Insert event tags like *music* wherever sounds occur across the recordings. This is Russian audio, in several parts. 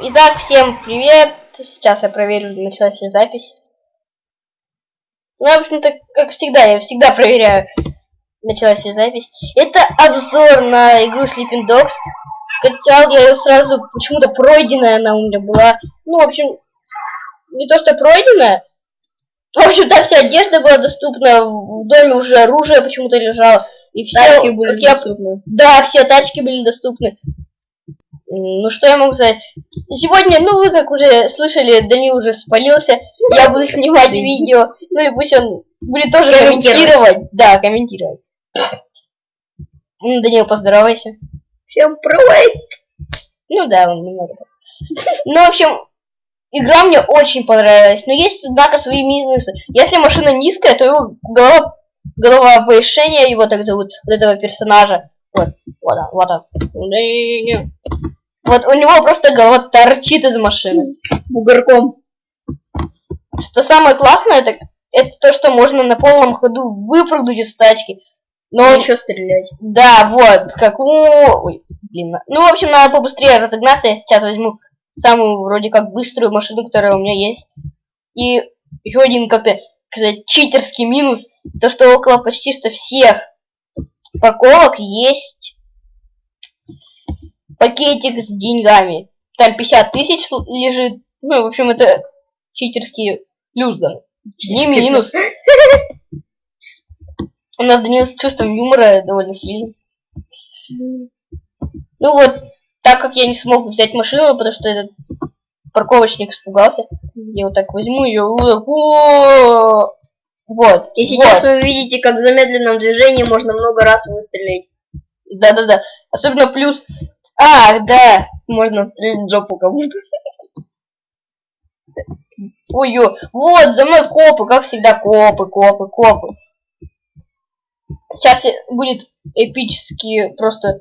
Итак, всем привет. Сейчас я проверю, началась ли запись. Ну, в общем-то, как всегда, я всегда проверяю, началась ли запись. Это обзор на игру Sleeping Dogs. Скачал я ее сразу, почему-то пройденная она у меня была. Ну, в общем, не то что пройденная. В общем, там вся одежда была доступна, в доме уже оружие почему-то лежало. И все, Тачки были как я- доступны. Да, все тачки были доступны. Ну, что я могу сказать? Сегодня, ну, вы как уже слышали, Данил уже спалился. Я буду снимать видео. Ну, и пусть он будет тоже Комментировать. комментировать. Да, комментировать. М, Данил, поздоровайся. Всем привет! Ну да, он немного. Ну, в общем, игра мне очень понравилась. Но есть, однако, свои минусы. Если машина низкая, то его голова, голова повышения, его так зовут, вот этого персонажа. Вот, вот он, вот он. Вот у него просто голова торчит из машины. Бугорком. Что самое классное, это, это то, что можно на полном ходу выпрыгнуть из тачки. Но Но он- еще стрелять. Да, вот, как у... Ой, блин. Ну, в общем, надо побыстрее разогнаться. Я сейчас возьму самую, вроде как, быструю машину, которая у меня есть. И еще один, как-то, сказать, читерский минус. То, что около почти что всех парковок есть пакетик с деньгами. Там 50 тысяч лежит. Ну, в общем, это читерский плюс даже. Не минус. У нас Данил с чувством юмора довольно сильный. Ну вот, так как я не смог взять машину, потому что этот парковочник испугался, я вот так возьму ее. Вот. Вот. И сейчас вот. вы видите, как в замедленном движении можно много раз выстрелить. Да-да-да. Особенно плюс. А, да. Можно стрелять жопу кому-то. Ой, ё. вот, за мной копы, как всегда, копы, копы, копы. Сейчас будет эпически просто,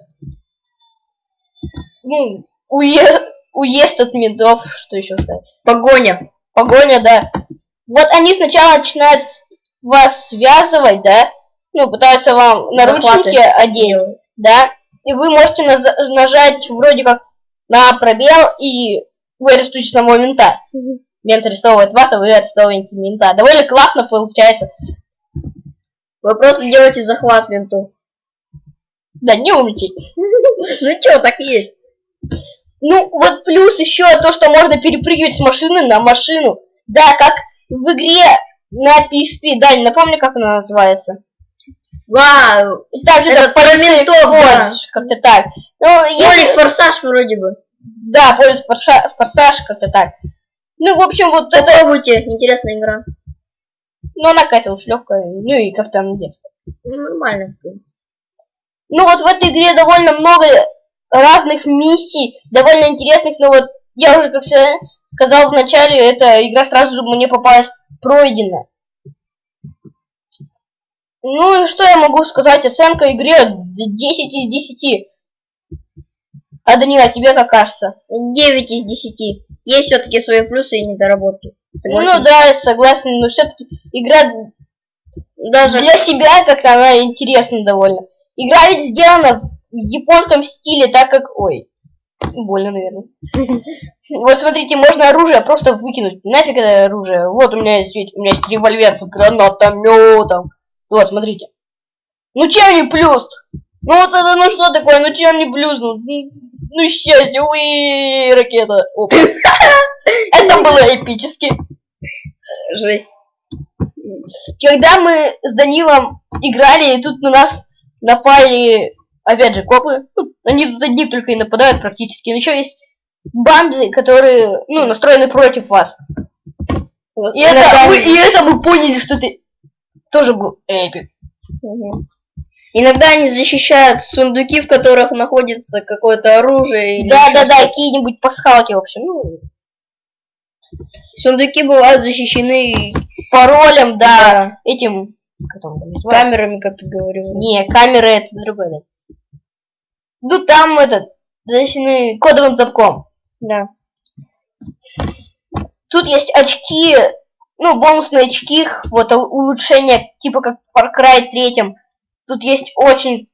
ну, уезд, уезд от ментов, что еще сказать. Погоня. Погоня, да. Вот они сначала начинают вас связывать, да, ну, пытаются вам наручники Захваты одеть, да, и вы можете нажать вроде как на пробел, и вы арестуете самого мента. Мент арестовывает вас, а вы арестовываете мента. Довольно классно получается. Вы просто делаете захват менту. Да, не умничай. *laughs* Ну чё, так есть. Ну, вот плюс еще то, что можно перепрыгивать с машины на машину. Да, как в игре на PSP. Да, не напомню, как она называется. Вау. И также Это про ментов, да. Как-то так. Ну, Полис форсаж вроде бы. Да, Forsa- Форсаж, как-то так. Ну, в общем, вот это... Попробуйте, интересная игра. Ну, она какая-то уж легкая. Ну, и как-то она детская. Ну, нормально, в принципе. Ну, вот в этой игре довольно много разных миссий, довольно интересных, но вот я уже, как сказал в начале, эта игра сразу же мне попалась пройденная. Ну и что я могу сказать? Оценка игре 10 из 10. А Данила, тебе как кажется? 9 из 10. Есть все-таки свои плюсы и недоработки. Согласен. Ну да, я согласен, но все-таки игра Даже для себя как-то она интересна довольно. Игра ведь сделана в японском стиле, так как... Ой, больно, наверное. *laughs* Вот смотрите, можно оружие просто выкинуть. Нафиг это оружие? Вот у меня есть, у меня есть револьвер с гранатометом. Вот, смотрите. Ну чем не плюс? Ну вот это, ну что такое? Ну чем не плюс? Ну, ну, счастье, уи, ракета. *laughs* Это было эпически. жесть. Когда мы с Данилом играли, и тут на нас напали, опять же, копы. Ну, Они тут одни только и нападают практически. Но еще есть банды, которые, ну, настроены против вас. И это, мы, и это мы поняли, что это тоже был эпик. Мгм. Иногда они защищают сундуки, в которых находится какое-то оружие. или Да, ещё да, да, что-то. какие-нибудь пасхалки, в общем. Ну, Сундуки бывают защищены паролем, да, да, этим... Как там камерами, как ты говорил. Не, камеры это другое, да. Ну там этот, защищены кодовым замком. Да. Тут есть очки, ну, бонусные очки, вот ул- улучшения, типа как в Far Cry 3. Тут есть очень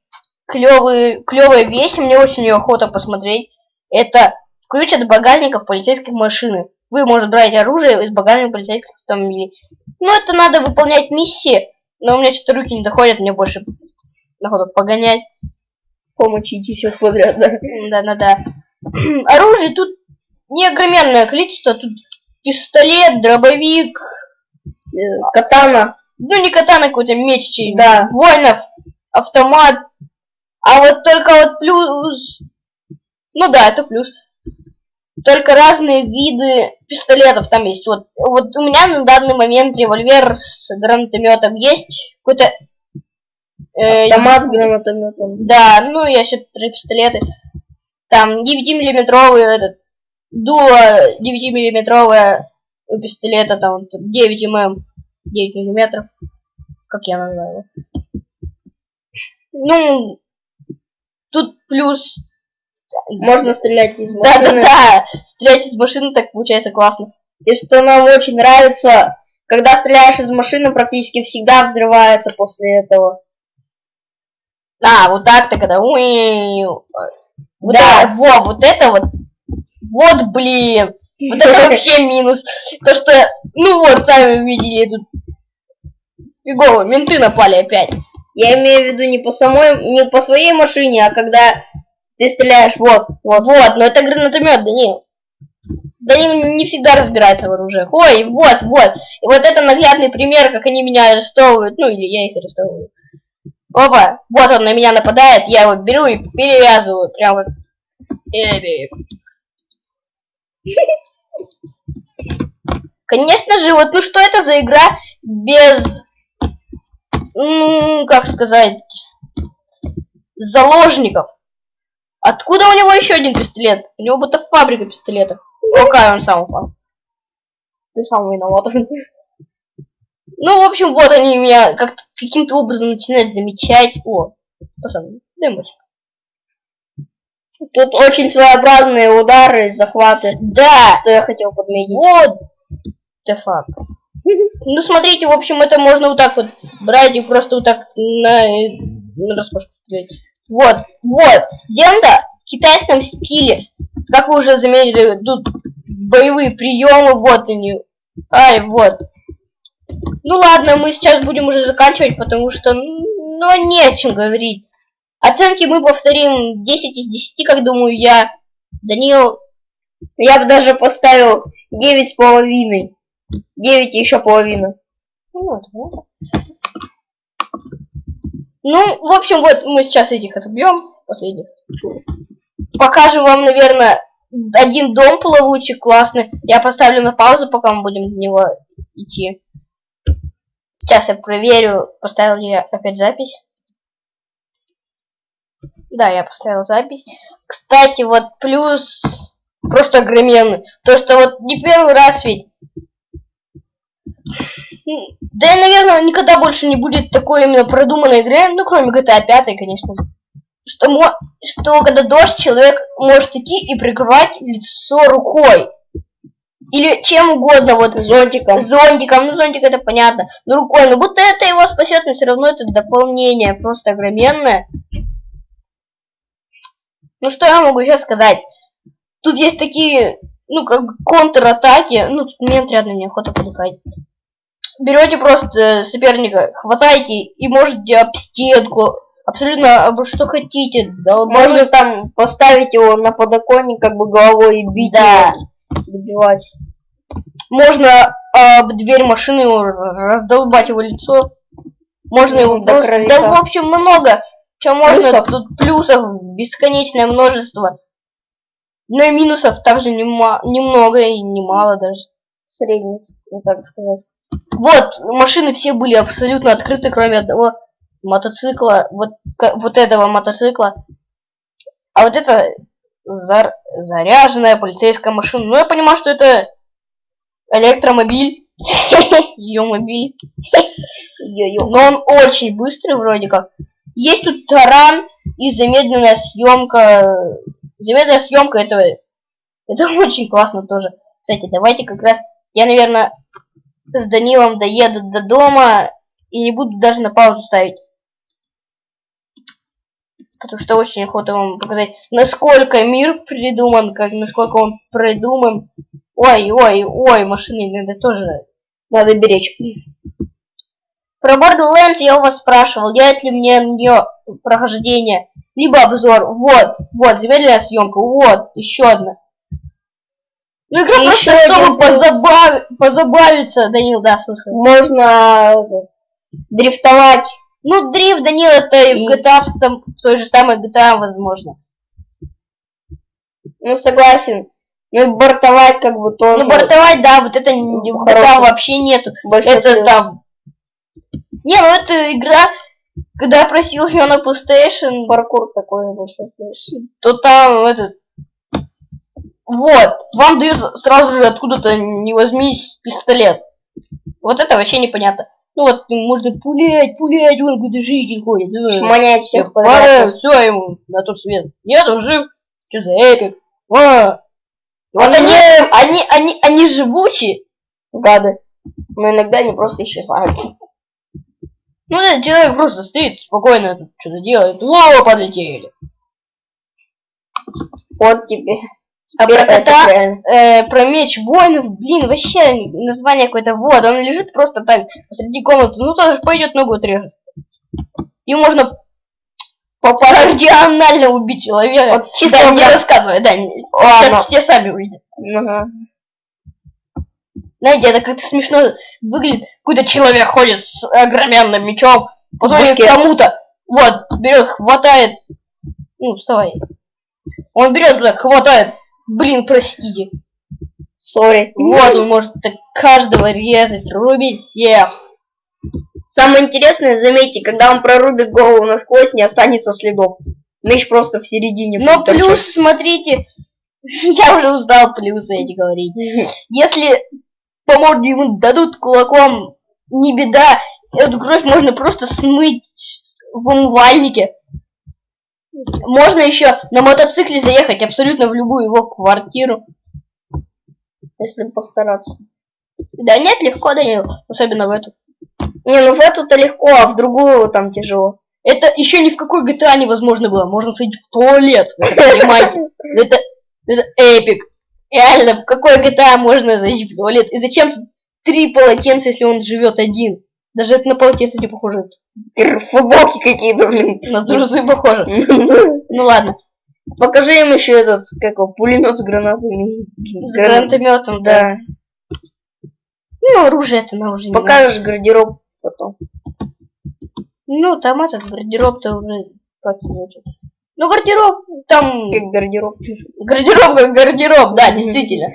клевые, клевая вещь, мне очень ее охота посмотреть. Это Ключ от багажников полицейской машины. Вы можете брать оружие из багажника полицейского автомобиля. Ну, это надо выполнять миссии, но у меня что-то руки не доходят, мне больше находу погонять. Помочите всех подряд, да. Да-да-да. *clears throat* Оружие тут неогроменное количество. Тут пистолет, дробовик, Катана. ну не катана, какой-то меч, Да. воинов, автомат. А вот только вот плюс... Ну да, это плюс. Только разные виды пистолетов там есть. Вот, вот у меня на данный момент револьвер с гранатометом есть. Какой-то... э, Автомат с гранатометом. Да, ну я сейчас про пистолеты. Там 9-миллиметровый этот дуло 9-миллиметровое у пистолета, там вот 9 мм, 9 миллиметров. Как я называю его. Ну, тут плюс... Можно стрелять из Да, да, машины. да, стрелять из машины так получается классно. И что нам очень нравится, когда стреляешь из машины, практически всегда взрывается после этого. А, вот так-то, когда... Вот Да. это, во, вот это вот. Вот, блин. Вот это вообще минус. То, что, ну вот, сами видели тут. Фигово, менты напали опять. Я имею в виду не по самой, не по своей машине, а когда ты стреляешь, вот, Вот, вот, но это гранатомет, Данил. Данил не всегда разбирается в оружиях. Ой, вот, вот. И вот это наглядный пример, как они меня арестовывают. Ну, или я их арестовываю. Опа, вот он на меня нападает, я его беру и перевязываю. Прям как... Конечно же, вот ну что это за игра без, ну, как сказать, заложников? Откуда у него еще один пистолет? У него будто фабрика пистолетов. Какая он сам упал. ты сам виноват. Ну, в общем, вот они меня как каким-то образом начинают замечать. О, пацаны, дай. Тут очень своеобразные удары, захваты, Да, что я хотел подметить. вот. The fuck. Ну, смотрите, в общем, это можно вот так вот брать и просто вот так на, на распашку стрелять. Вот, вот. Сделано в китайском стиле. Как вы уже заметили, тут боевые приемы, вот они. Ай, вот. Ну ладно, мы сейчас будем уже заканчивать, потому что, ну, не о чем говорить. Оценки мы повторим 10 из 10, как думаю я. Данил, Я бы даже поставил девять с половиной. Девять и еще половина. Ну, вот. Ну, в общем, вот мы сейчас этих отобьем, последних. Покажем вам, наверное, один дом плавучий, классный. Я поставлю на паузу, пока мы будем в него идти. Сейчас я проверю, поставил ли я опять запись. Да, я поставил запись. Кстати, вот плюс просто огроменный. То, что вот не первый раз ведь Да и, наверное, никогда больше не будет такой именно продуманной игры, ну, кроме GTA 5, конечно. Что, мо- что когда дождь, человек может идти и прикрывать лицо рукой. Или чем угодно, вот Зонтиком. зонтиком, ну зонтик это понятно, но рукой, но будто это его спасет, но все равно это дополнение просто огроменное. Ну что я могу сейчас сказать? Тут есть такие, ну как контратаки, ну тут мне отрядно мне охота подыхать. Берете просто соперника, хватаете и можете об стенку, абсолютно об что хотите. долбануть. Можно там поставить его на подоконник, как бы головой и бить Да. его, добивать. Можно об дверь машины его раздолбать его лицо. Можно его До крови, да. в общем, много. Чем можно. Плюсов. Тут плюсов бесконечное множество. Но и минусов также нема- немного и немало даже. Средний, ну так сказать. Вот, машины все были абсолютно открыты, кроме одного мотоцикла. Вот, вот этого мотоцикла. А вот это зар- заряженная полицейская машина. Ну, я понимаю, что это электромобиль. *laughs* Ее мобиль. *laughs* Но он очень быстрый вроде как. Есть тут таран и замедленная съемка. Замедленная съемка этого. Это *laughs* очень классно тоже. Кстати, давайте как раз я, наверное, с Данилом доеду до дома и не буду даже на паузу ставить. Потому что очень охота вам показать, насколько мир придуман, как насколько он придуман. Ой, ой, ой, машины иногда тоже надо беречь. Про Borderlands я у вас спрашивал, делать ли мне на нее прохождение, либо обзор. Вот, вот, замедленная съемка, вот, еще одна. Ну, игра И просто чтобы плюс. позабав- позабавиться, Данил, да, слушай. Можно э, дрифтовать. Ну, дрифт, Данил, это и И- в GTA, в, том- в той же самой GTA, возможно. Ну, согласен. Ну, бортовать как бы тоже. Ну, бортовать, да, вот это в GTA вообще нету. большой это плюс. там... Не, ну это игра, когда я просил ее на PlayStation, Паркур такой плюс. то там этот... Вот, вам дают сразу же откуда-то не возьмись пистолет. Вот это вообще непонятно. Ну вот, можно пулять, пулять, вон куда житель ходит. э. Шмонять всех подряд. все ему на тот свет. Нет, он жив. Что за эпик? А. Вот Он они, они, они, они живучие. Гады. Но иногда они просто исчезают. Ну, этот человек просто стоит спокойно, тут что-то делает. Во, подлетели. Вот тебе. А про это реально. э, про меч воинов, блин, вообще название какое-то. Вот, он лежит просто так посреди комнаты. Ну, тоже пойдет ногу отрежет. И можно Попадать. кардинально убить человека. Вот чисто да, не рассказывай, да. не-. Сейчас все сами увидят. Ага. Знаете, это как-то смешно выглядит. Какой-то человек ходит с огроменным мечом, подходит к кому-то, вот, берет, хватает. Ну, вставай. Он берет туда, хватает. Блин, простите. Сори. Вот он может так каждого резать, рубить всех. Самое интересное, заметьте, когда он прорубит голову насквозь, не останется следов. Меч просто в середине. Но торчать. плюс, смотрите, *laughs* я уже устал плюсы эти говорить. *laughs* Если по морде ему дадут кулаком, не беда. Эту кровь можно просто смыть в умывальнике. Можно еще на мотоцикле заехать абсолютно в любую его квартиру. Если постараться. Да нет, легко, Данил, особенно в эту. Не, ну в эту-то легко, а в другую там тяжело. Это еще ни в какой GTA невозможно было. Можно сходить в туалет, вы понимаете? Это, это эпик. Реально, в какой GTA можно зайти в туалет? И зачем тут три полотенца, если он живет один? Даже это на полотенце не похоже. Футболки какие-то, блин. На трусы похоже. Ну ладно. Покажи им еще этот, как его, пулемет с гранатами. С гранатометом, да. Ну, оружие это на уже не. Покажешь гардероб потом. Ну, там этот гардероб-то уже как не очень. Ну, гардероб, там... Как гардероб. Гардероб как гардероб, да, действительно.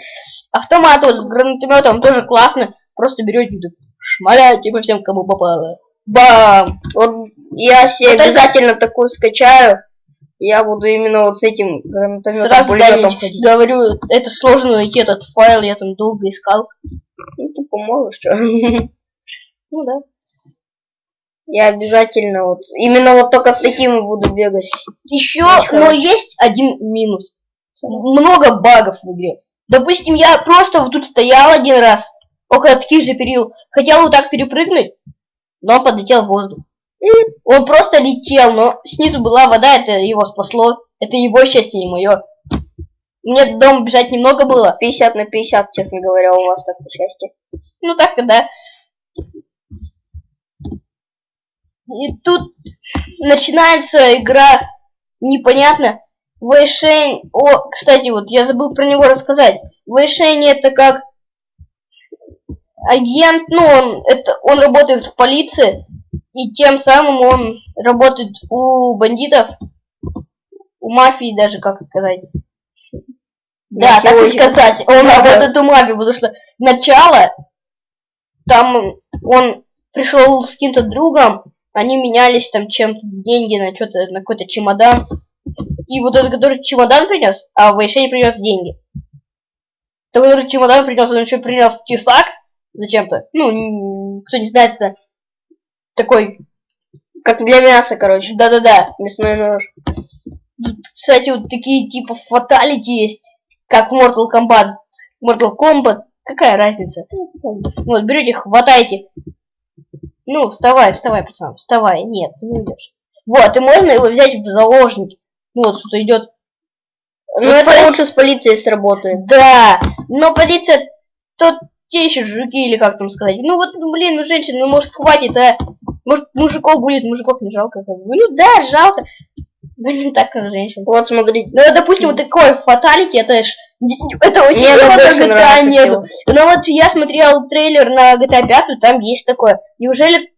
Автомат вот с гранатометом тоже классно. Просто берете шмаляете по всем, кому попало. Бам! Вот я себе Вот это- обязательно такую скачаю. Я буду именно вот с этим гранатометом, Сразу пулеметом да, ходить. говорю, это сложно найти этот файл, я там долго искал. Ну, ты поможешь, что? Ну да. Я обязательно вот, именно вот только с такими буду бегать. Еще, Очень но хорошо. есть один минус. Много багов в игре. Допустим, я просто вот тут стоял один раз, около таких же перил, хотел вот так перепрыгнуть, но он подлетел в воздух. Он просто летел, но снизу была вода, это его спасло. Это его счастье, не мое. Мне до дома бежать немного было. 50 на 50, честно говоря, у вас так-то счастье. Ну так, да. И тут начинается игра непонятно. Вэйшень... О, кстати, вот я забыл про него рассказать. Вэйшень это как агент, ну, он, это, он работает в полиции, и тем самым он работает у бандитов, у мафии даже, как сказать. Да, так и сказать. Он работает у мафии, потому что начало, там он пришел с каким-то другом, они менялись там чем-то, деньги на что-то, на какой-то чемодан. И вот этот, который чемодан принес, а Вэйшень принес деньги. Тот, который чемодан принес, он еще принес тесак зачем-то. Ну, кто не знает, это такой, Как для мяса, короче. да-да-да. Мясной нож. Тут, кстати, вот такие типа фаталити есть, как Mortal Kombat. Mortal Kombat, какая разница? Вот, берете, хватайте. Ну, вставай, вставай, пацан, вставай. Нет, ты не уйдешь. Вот, и можно его взять в заложники. Ну вот, кто-то идет. Ну, Вот это лучше с полицией сработает. Да, но полиция, тот, те еще жуки, или как там сказать. Ну вот, ну, блин, ну женщин, ну может хватит, а? Может мужиков будет, мужиков не жалко, как бы. Ну да, жалко. Не так, как женщин. Вот смотрите. Ну, допустим, вот такой фаталити, это ж... Это очень Мне много GTA нету. Но вот я смотрел трейлер на GTA 5, там есть такое. Неужели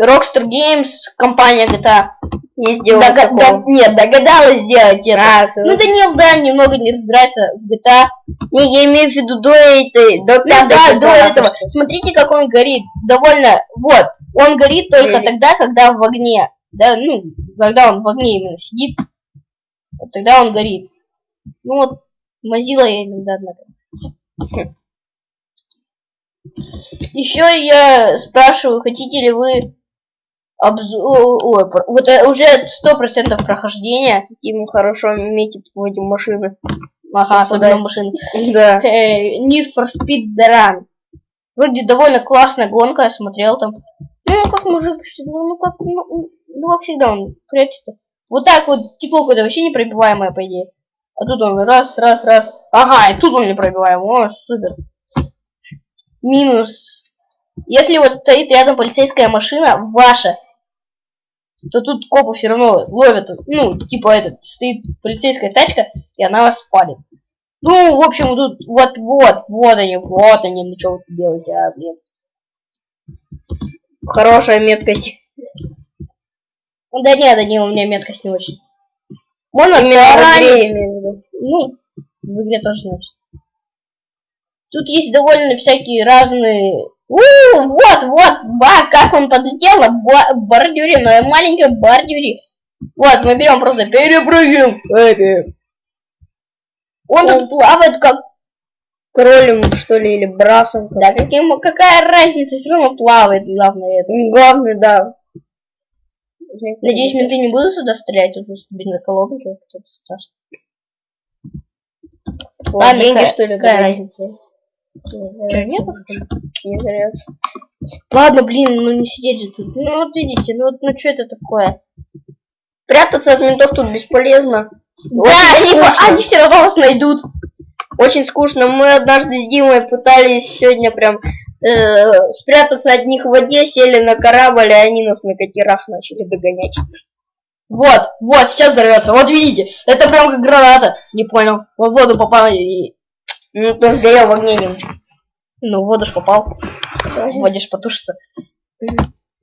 Rockstar Games, компания GTA, Не сделал дога- такого. да- нет, догадалась сделать это? А, ты- Ну, Данил, да, немного не разбирается в GTA. Не, я имею в виду до этой, до Ну да, GTA, до этого. что- Смотрите, как он горит. Довольно, вот, он горит только Прелесть. тогда, когда в огне. Да, ну, когда он в огне именно сидит, вот тогда он горит. Ну вот, Mozilla я иногда, однако. Еще я спрашиваю, хотите ли вы обзор... Ой, вот э, уже сто процентов прохождения. Ему хорошо метит в эти машины. Ага, особенно Да. машины. Да. э, Need for Speed The Run. Вроде довольно классная гонка, я смотрел там. Ну, как мужик, ну, ну, как, ну, ну, как всегда, он прячется. Вот так вот, стекло какое-то вообще непробиваемое, по идее. А тут он раз, раз, раз. Ага, и тут он непробиваемый. О, супер. Минус. Если вот стоит рядом полицейская машина, ваша, то тут копы все равно ловят, ну, типа этот, стоит полицейская тачка, и она вас спалит. Ну, в общем, тут вот-вот, вот они, вот они, ну что вы делаете, а, блин. Хорошая меткость. Да нет, да не, у меня меткость не очень. Можно виду. ну, в игре тоже не очень. Тут есть довольно всякие разные... У, вот, вот, ба, как он подлетел на ба- бордюре, на маленькой бордюре. Вот, мы берем просто перепрыгиваем. Эпи. Он тут плавает как... Кролем, что ли, или брасом. Да каким, какая разница, все равно плавает, главное это. Главное, да. Надеюсь, менты не будут сюда стрелять, тут просто бензоколонки, вот это страшно. Вот Ладно, деньги, что ли, какая разница? Нету, что ли? Не зря. Ладно, блин, ну не сидеть же тут. Ну вот видите, ну вот, ну что это такое? Прятаться от ментов тут бесполезно. Да, Очень они, скучно. они все равно вас найдут. Очень скучно. Мы однажды с Димой пытались сегодня прям э, спрятаться от них в воде, сели на корабль, и они нас на катерах начали догонять. Вот, вот, сейчас взорвется. Вот видите, это прям как граната. Не понял. В воду попал и... Ну, то сгорел в огне. Ну, в воду ж попал. В воде ж потушится.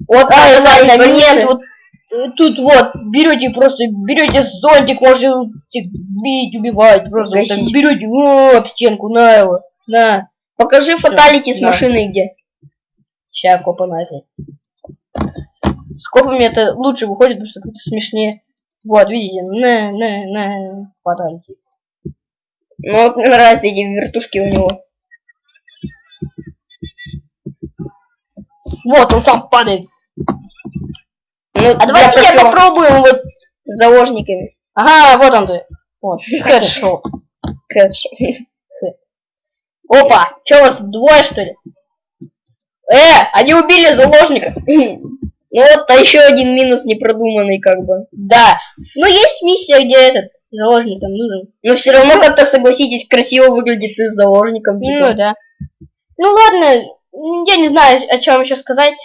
Вот, А, а, ладно, на нет, вот э, тут вот берете просто, берете зонтик, можете всех бить, убивать, просто вот так Гасить. берете, о, об стенку, на его, на. Покажи фаталити с да. машиной где. Ща копа назад. С копами это лучше выходит, потому что как-то смешнее. Вот, видите, на, на, на, фаталити. Ну вот мне нравятся эти вертушки у него. Вот, он сам падает. Ну, А давайте я попробую вот. С заложниками. Ага, вот он ты. Вот, *laughs* хэдшот. Кэш. Опа, у вас тут двое, что ли? Э, они убили заложника. Ну вот, а еще один минус непродуманный, как бы. Да. Ну, есть миссия, где этот заложник там нужен. Но все равно как-то, согласитесь, красиво выглядит ты с заложником. Ну, Типа. да. Ну, ладно, я не знаю, о чем еще сказать.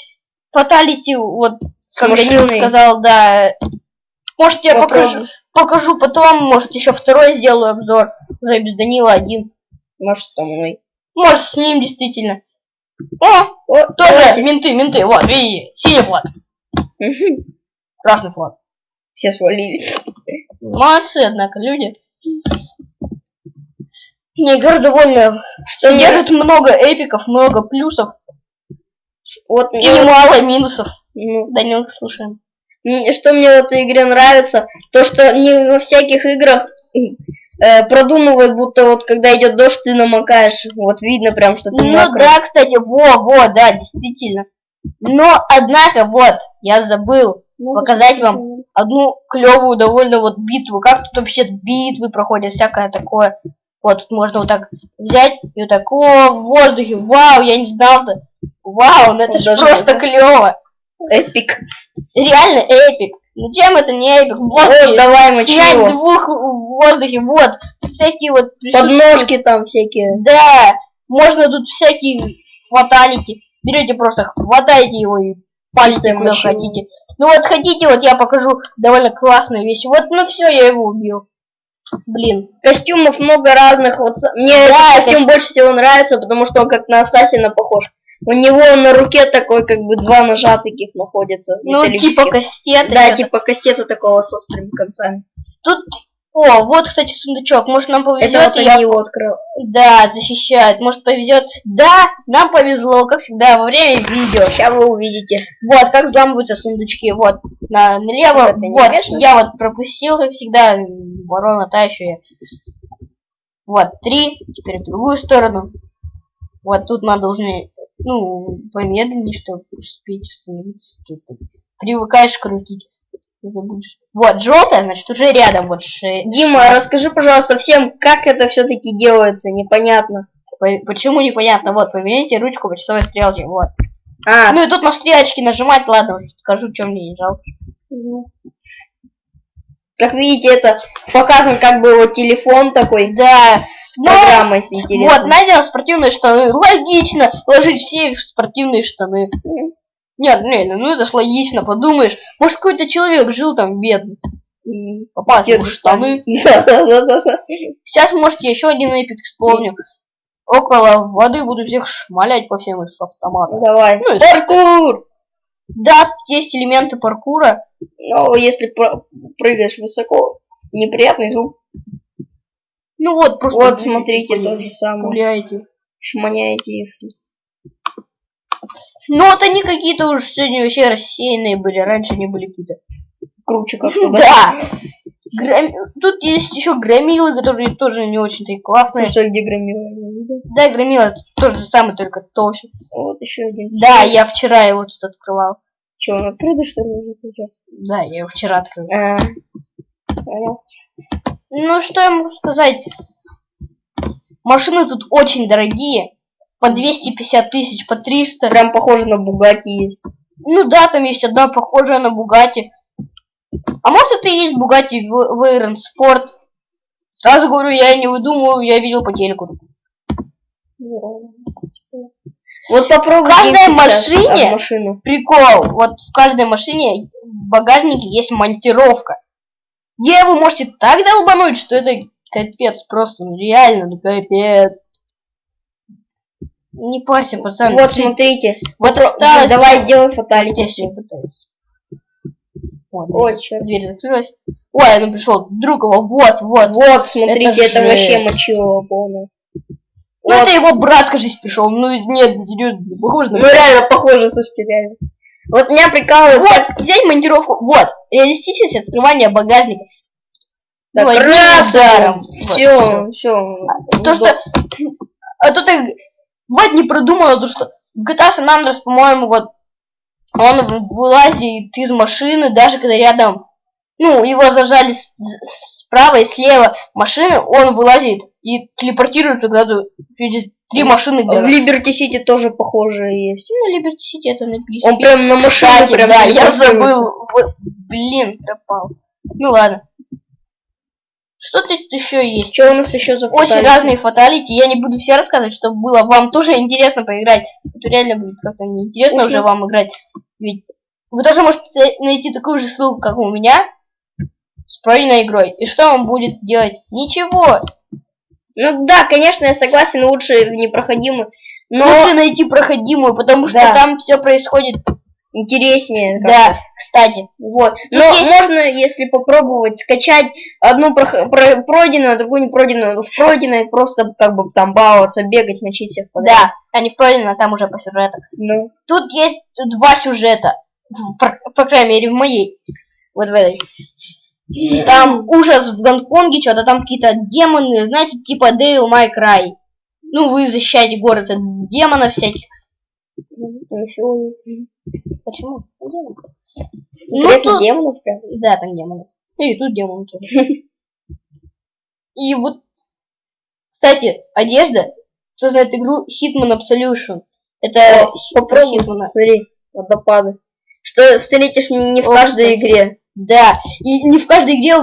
Фаталити, вот, как Данил сказал, да. Может, я покажу, покажу потом, может, еще второй сделаю обзор. Уже без Данила один. Может, со мной. Может, с ним действительно. О, О, тоже давайте. менты, менты, вот, видите, синий флаг, красный флаг. Все свалили. Молодцы, однако, люди. Не, игра довольно... Что Держит много эпиков, много плюсов вот, и мне вот, мало минусов. ну, Данил, слушаем. что мне в этой игре нравится, то что не во всяких играх э, продумывают, будто вот когда идет дождь, ты намокаешь. Вот видно прям, что ты Ну мокрый. да, кстати, во, во, да, действительно. Но, однако, вот, я забыл Ну, показать вам одну клевую довольно вот битву. Как тут вообще битвы проходят, всякое такое. Вот, тут можно вот так взять и вот так, о, в воздухе, вау, я не знал-то. Вау, ну это Вот ж даже просто так. клево. Epic. Реально epic. Ну чем это не epic? Вот, Вот, давай мы снять чего? двух в воздухе, вот. Всякие вот... Подножки там всякие. Да, можно тут всякие fatality. Берете просто, хватаете его и Чистая куда машина. хотите. Ну вот хотите, вот я покажу довольно классную вещь. Вот, ну все, я его убил. Блин. Костюмов много разных. Вот мне Да, костюм костюм. больше всего нравится, потому что он как на Ассасина похож. У него на руке такой, как бы два ножа таких находятся. Ну, типа кастеты. Да, типа кастета такого с острыми концами. Тут... О, вот, кстати, сундучок. Может, нам повезет, Это вот я... его открыл. Да, защищает. Может, повезет. Да, нам повезло, как всегда, во время видео. Сейчас вы увидите. Вот, как взламываются сундучки. Вот, на, налево. Это вот, вешается? я вот пропустил, как всегда, ворона та еще я. Вот, три. Теперь в другую сторону. Вот тут надо уже, ну, помедленнее, чтобы успеть остановиться. Тут привыкаешь крутить. Забудешь. Вот, желтая, значит, уже рядом. Вот ше- Дима, расскажи, пожалуйста, всем, как это все-таки делается, непонятно. по- Почему непонятно? Вот, поверните ручку по часовой стрелке. Вот. А, Ну и тут на стрелочки нажимать, ладно, уже скажу, что мне не жалко. Как видите, это показан как бы вот телефон такой Да, с программой, если вот, интересно. надел спортивные штаны. Логично ложить все в спортивные штаны. Нет, не, ну это ж логично, подумаешь. Может, какой-то человек жил там бедный. Попал в штаны. Сейчас, может, я еще один эпик исполню. Около воды буду всех шмалять по всем из автомата. Давай. Ну, Паркур! Да, есть элементы паркура. Но если прыгаешь высоко, неприятный звук. Ну вот, просто... Вот, смотрите, то же самое. Гуляйте. Шманяете их. Ну вот они какие-то уж сегодня вообще рассеянные были, раньше не были какие-то. Круче как-то, *laughs* да? Да. Гром- Тут есть еще громилы, которые тоже не очень-то и классные. Слушай, где громила? Да, громила тот же самый, только толще. Вот еще один. Да, я вчера его тут открывал. Че, он открытый, что ли, уже сейчас? Да, я его вчера открыл. А, понял. Ну, что я могу сказать? Машины тут очень дорогие. По 250 тысяч, по 300. Прям похоже на Бугати есть. Ну да, там есть одна похожая на Бугати. А может это и есть Бугати Вейрон Спорт? Сразу говорю, я не выдумываю, я видел по телеку. Вот попробуй. каждой сейчас машине- машину. Прикол, вот в каждой машине в багажнике есть монтировка. Е, вы можете так долбануть, что это капец, просто ну, реально, ну капец. Не парься, пацан. Вот, смотрите. вот осталось. Давай сделай Я фаталити. сейчас пытаюсь. Вот, Ой, дверь, черт. дверь закрылась. Ой, ну пришел друг его. Вот, вот. Вот, смотрите, Это это, вообще мочилово полное. Ну Вот. это его брат, кажись, пришел. Ну нет, нет, похоже на Ну реально похоже, слушайте, реально. Вот меня прикалывает, как Вот, взять монтировку. Вот, реалистичность открывания багажника. да, Ну. Вот, Все, все. То, что... *clears throat* А тут их... Вот не продумала, то, что в GTA San Andreas, по-моему, вот он вылазит из машины, даже когда рядом... Ну, его зажали справа и слева машины, он вылазит и телепортируется куда-то через три машины. В где-то. Liberty City тоже похожее есть. Ну, Liberty City это написано. Он прям на машину Кстати, прям да, я забыл. Блин, пропал. Ну ладно. Что тут еще есть? Что у нас еще за Очень фаталити? разные фаталити. Я не буду все рассказывать, чтобы было вам тоже интересно поиграть. Это реально будет как-то неинтересно Слушай. уже вам играть. Ведь вы тоже можете найти такую же ссылку, как у меня, с пройденной игрой. И что вам будет делать? Ничего. Ну да, конечно, я согласен, лучше в непроходимый. Но Лучше найти проходимую, потому что Да. там все происходит. Интереснее. Да, кстати. Вот. Тут Но есть- можно, если попробовать, скачать одну прох- про- пройденную, а другую не пройденную. В пройденной просто как бы там баловаться, бегать, мочить всех подряд. Да, они в пройденной, а там уже по сюжету. Ну, Тут есть два сюжета. В- По, по крайней мере, в моей. Вот в этой. Там ужас в Гонконге, что-то там какие-то демоны, знаете, типа Devil May Cry. Ну, вы защищаете город от демонов всяких. Ну, всё. Почему? Ну, Конкретно тут- демонов прям. Да, там демоны. И тут демоны тоже. И вот, кстати, одежда. Кто знает игру Hitman Absolution. Это Попробуй, Hitman. смотри, водопады. что встретишь не, в каждой игре. Да, и не в каждой игре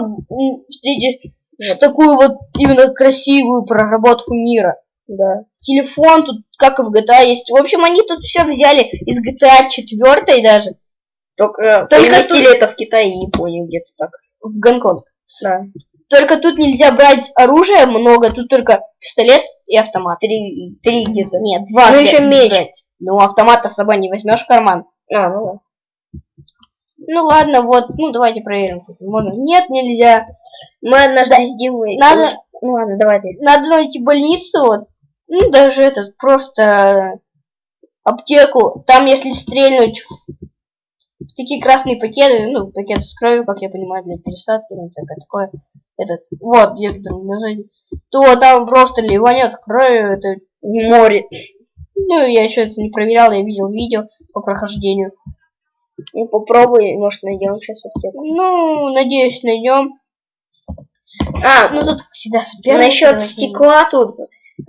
встретишь такую вот именно красивую проработку мира. Да. Телефон тут, как и в GTA, есть. В общем, они тут все взяли из GTA 4 даже Только, Только переместили это в Китай и Японию где-то так. в Гонконг. Да. Только тут нельзя брать оружие много, тут только пистолет и автомат. Три, три где-то. Нет, два. Ну, еще меч. взять. Ну, автомат-то с собой не возьмешь в карман. А, ну да. Ну ладно, вот, ну давайте проверим. тут Можно? Нет, нельзя. Мы однажды с Димой... Надо- Ну ладно, давай ты. Надо найти больницу, вот. Ну, даже этот, просто аптеку. Там, если стрельнуть в, в такие красные пакеты, ну, пакеты с кровью, как я понимаю, для пересадки, ну, всякое такое, этот, вот, где-то там на заднем, то там просто ливанет кровью, это, Море. ну, я еще это не проверял, я видел видео по прохождению. Ну попробуй, может найдем сейчас аптеку. Ну, надеюсь, найдем. А, Ну, тут, как всегда, соперники. насчет стекла тут.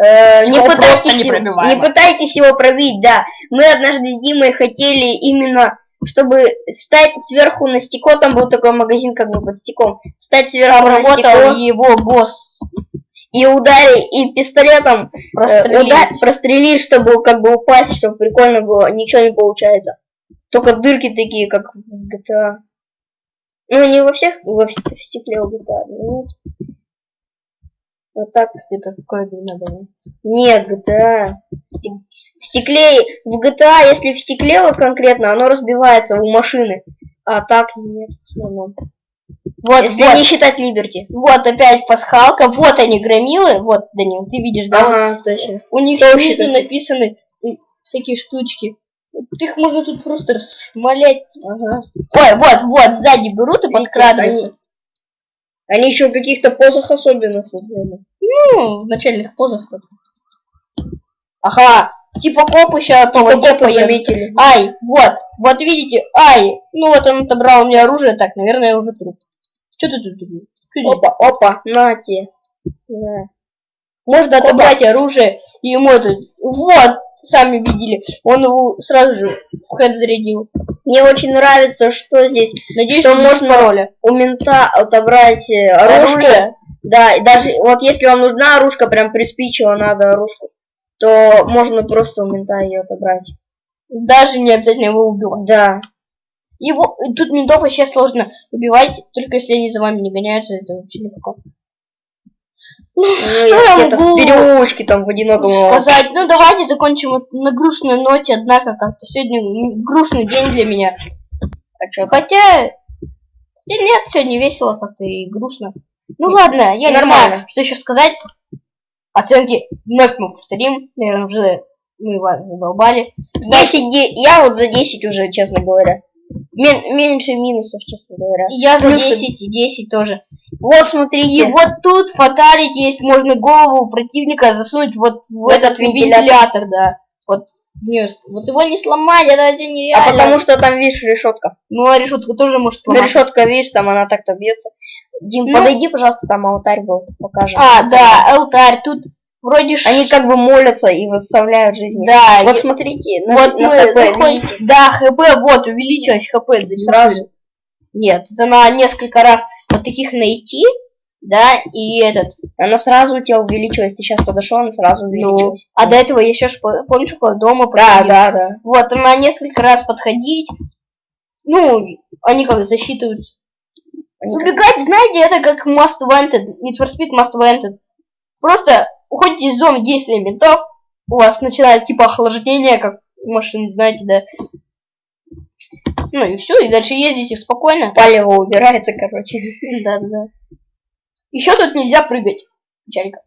Э, не, пытайтесь, непробиваемо. не пытайтесь его пробить, да. Мы однажды с Димой хотели именно, чтобы встать сверху на стекло, там был такой магазин как бы под стеклом, встать сверху Там на стекло его босс. и ударить, и пистолетом э, Прострелить. удар- прострелить, чтобы как бы упасть, чтобы прикольно было, ничего не получается. Только дырки такие, как в GTA. Ну, не во всех, во в стекле у GTA, нет. Вот так. Типа, какое надо найти? Нет, GTA. В стек- в стекле, в GTA, если в стекле вот конкретно, оно разбивается у машины. А так нет, в основном. Вот, если вот, не считать Либерти. вот опять пасхалка, вот они громилы, вот, Данил, ты видишь, да, вот Ага, точно. у них Точно, снизу написаны э, всякие штучки. Вот Их можно тут просто расшмалять. Ага. Ой, вот, вот, сзади берут и подкрадываются. Они, они еще в каких-то позах особенных. Ну, в начальных позах так. Ага, типа коп еще по воде Копы поедут. заметили. Ай, вот, вот видите, ай, ну вот он отобрал у меня оружие, так, наверное, уже труп. Что ты тут? Здесь? Опа, опа, на тебе. На. Можно отобрать оружие, и ему это... Вот, сами видели. Он его сразу же в хэт зарядил. Мне очень нравится, что здесь Надеюсь, Что можно пароля. у мента отобрать э, оружие. Оружие. Да, и даже вот если вам нужна оружка, прям приспичила надо оружку, то можно просто у мента ее отобрать. Даже не обязательно его убивать. Да. Его... Тут ментов вообще сложно убивать, только если они за вами не гоняются, это вообще легко. Ну, Что и я могу в переулочке там в одиноком. сказать? Ну, давайте закончим вот на грустной ноте, однако как-то сегодня грустный день для меня. А? Хотя... Да нет, сегодня весело как-то и грустно. Ну ладно, я не Нормально. знаю, что еще сказать. Оценки вновь мы повторим. Наверное, уже мы вас задолбали. 10, де- я вот за 10 уже, честно говоря. Мен- меньше минусов, честно говоря. И я за Плюсы. 10 и 10 тоже. Вот И смотрите. вот тут фаталити есть, можно голову противника засунуть вот в этот этот вентилятор, да. Вот, не, вот его не сломать, это а нереально. потому что там, видишь, решетка. Ну, а решетку тоже может Ну, сломать. решетка, видишь, там она так-то бьется. Дим, Ну. подойди, пожалуйста, там алтарь был, покажем. А, да, алтарь, тут вроде... ш- Они как бы молятся и восставляют жизни. Да, Вот и- смотрите, на, вот на мы ХП, заходим- видите? Да, ХП, вот, увеличилось ХП. да, Сразу. Нет, это надо несколько раз вот таких найти, да, и этот. Она сразу у тебя увеличилась. Ты сейчас подошел, она сразу Ну, увеличилась. а до этого еще ж, по- помнишь, около дома Да, подходил? да, да. Вот, она несколько раз подходить. Ну, они как засчитываются. Они как- Убегать, знаете, это как Most Wanted, Need for Speed Most Wanted. Просто уходите из зоны действия ментов, у вас начинает типа охлаждение, как машин, знаете, да. Ну и все, и дальше ездите спокойно. Палево убирается, короче. *laughs* Да, да, да. Еще тут нельзя прыгать. Печалька.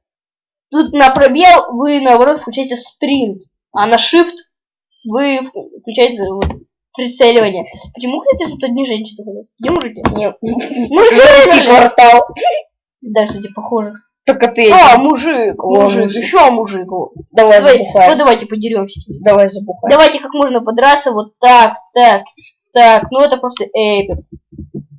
Тут на пробел вы, наоборот, включаете спринт, а на shift вы вк- включаете прицеливание. Почему, кстати, тут одни женщины ходят? Где мужики? Нет. Мужики! *laughs* Квартал. Да, кстати, похоже. Только ты. А, мужик, О, мужик, мужик. еще мужик. Давай Давай, забухай. вот давайте подеремся. Давай забухай. Давайте как можно подраться вот так, так, так. Ну это просто эпик.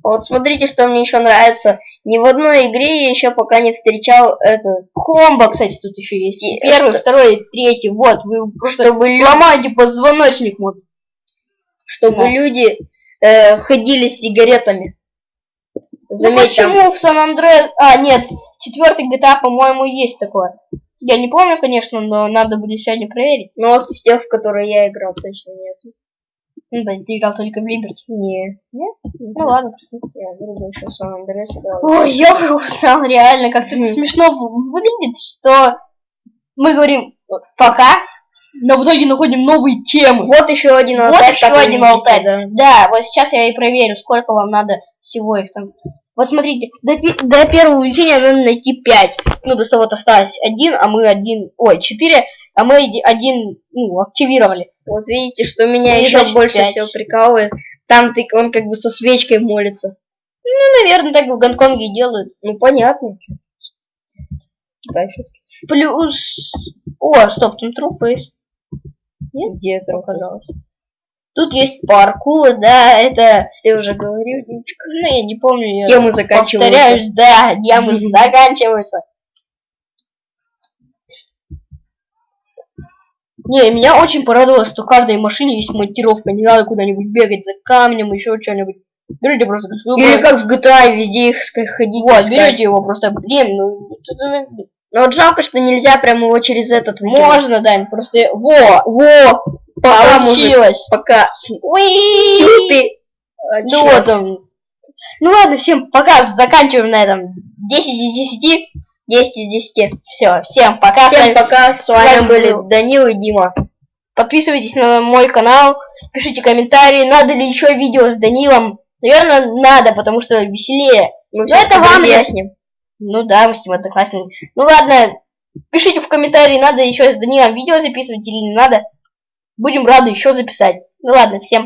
Вот смотрите, что мне еще нравится. Ни в одной игре я еще пока не встречал этот, Комбо, кстати, тут еще есть. И Первый, что- второй, третий. Вот, вы просто чтобы, ломаете позвоночник. Вот. чтобы Да. люди э, ходили с сигаретами. Ну там почему в Сан Андре... А, нет, в четвертой GTA, по-моему, есть такое. Я не помню, конечно, но надо будет сегодня проверить. Ну вот из тех, в которые я играл, точно нет. Ну да, ты играл только в Либерти. Не. Нет? Ну ладно, просто. Я другой еще в Сан Андреас играл. Ой, я уже устал, реально, как-то смешно выглядит, что мы говорим пока, но в итоге находим новые темы. Вот еще один Вот алтарь. еще как вы один алтарь. да. Да, вот сейчас я и проверю, сколько вам надо всего их там. Вот смотрите, до, до первого увеличения надо найти 5. Ну, то что вот осталось один, а мы один, ой, 4, а мы оди- один, ну, активировали. Вот видите, что меня И еще значит больше пять. всего прикалывает. Там ты, он как бы со свечкой молится. Ну, наверное, так в Гонконге делают. Ну понятно. Китай всё-таки. Плюс... О, стоп, там True Face. Где это оказалось? Тут есть паркур, да, это... Ты уже говорил, девочка. Ну, я не помню. я Темы заканчиваются. Повторяюсь, да, ямы *laughs* заканчиваются. Не, меня очень порадовало, что в каждой машине есть монтировка. Не надо куда-нибудь бегать за камнем, еще что-нибудь. Берете просто... Или как в GTA, везде их ходить. Вот, берете его просто, блин, ну... Но вот жалко, что нельзя прямо его через этот. Можно, Дань, просто... Во! Во! Пока, мужик, Получилось! пока. Уи! Ты. А, Ну чё? вот он. Ну ладно, всем пока, заканчиваем на этом. 10 из 10. 10 из 10. Все, всем пока. С Всем вами- пока, с вами вами были был- Данил и Дима. Подписывайтесь на мой канал, пишите комментарии, надо ли еще видео с Данилом. Наверное, надо, потому что веселее. Мы Ну, всё это вам разъясним. Ну да, мы с ним одноклассниками. Ну ладно, пишите в комментарии, надо еще с Данилом видео записывать или не надо. Будем рады еще записать. Ну ладно, всем